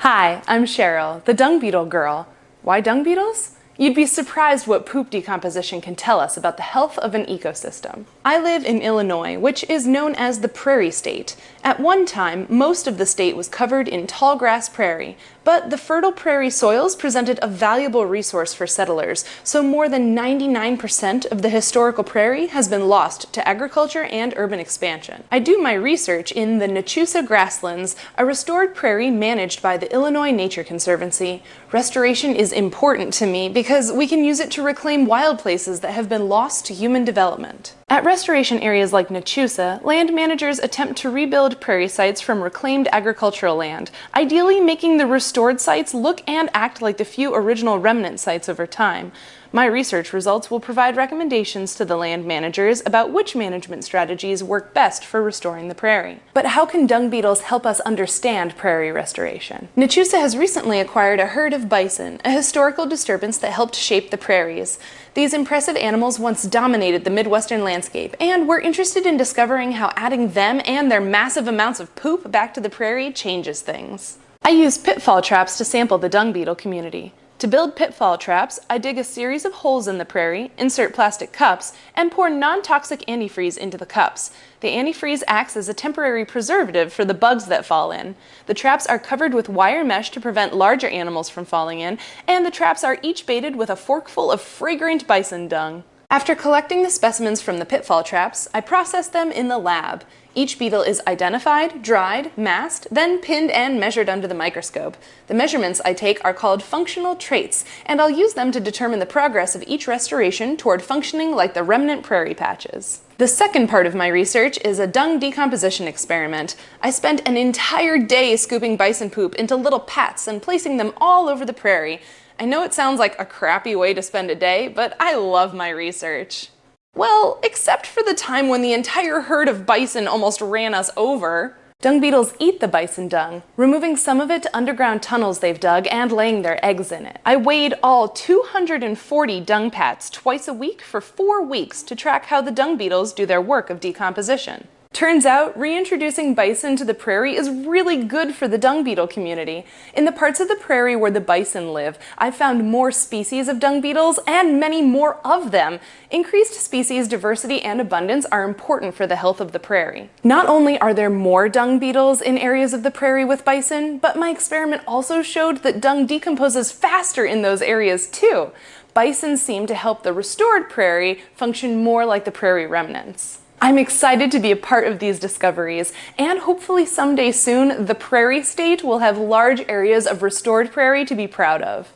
Hi, I'm Cheryl, the dung beetle girl. Why dung beetles? You'd be surprised what poop decomposition can tell us about the health of an ecosystem. I live in Illinois, which is known as the prairie state. At one time, most of the state was covered in tall grass prairie, but the fertile prairie soils presented a valuable resource for settlers, so more than 99% of the historical prairie has been lost to agriculture and urban expansion. I do my research in the Nachusa grasslands, a restored prairie managed by the Illinois Nature Conservancy. Restoration is important to me because because we can use it to reclaim wild places that have been lost to human development. At restoration areas like Nachusa, land managers attempt to rebuild prairie sites from reclaimed agricultural land, ideally making the restored sites look and act like the few original remnant sites over time. My research results will provide recommendations to the land managers about which management strategies work best for restoring the prairie. But how can dung beetles help us understand prairie restoration? Nachusa has recently acquired a herd of bison, a historical disturbance that helped shape the prairies. These impressive animals once dominated the Midwestern landscape, and we're interested in discovering how adding them and their massive amounts of poop back to the prairie changes things. I use pitfall traps to sample the dung beetle community. To build pitfall traps, I dig a series of holes in the prairie, insert plastic cups, and pour non-toxic antifreeze into the cups. The antifreeze acts as a temporary preservative for the bugs that fall in. The traps are covered with wire mesh to prevent larger animals from falling in, and the traps are each baited with a forkful of fragrant bison dung. After collecting the specimens from the pitfall traps, I process them in the lab. Each beetle is identified, dried, masked, then pinned and measured under the microscope. The measurements I take are called functional traits, and I'll use them to determine the progress of each restoration toward functioning like the remnant prairie patches. The second part of my research is a dung decomposition experiment. I spent an entire day scooping bison poop into little pats and placing them all over the prairie. I know it sounds like a crappy way to spend a day, but I love my research. Well, except for the time when the entire herd of bison almost ran us over. Dung beetles eat the bison dung, removing some of it to underground tunnels they've dug and laying their eggs in it. I weighed all 240 dung pats twice a week for four weeks to track how the dung beetles do their work of decomposition. Turns out, reintroducing bison to the prairie is really good for the dung beetle community. In the parts of the prairie where the bison live, I've found more species of dung beetles and many more of them. Increased species diversity and abundance are important for the health of the prairie. Not only are there more dung beetles in areas of the prairie with bison, but my experiment also showed that dung decomposes faster in those areas too. Bison seem to help the restored prairie function more like the prairie remnants. I'm excited to be a part of these discoveries, and hopefully someday soon, the prairie state will have large areas of restored prairie to be proud of.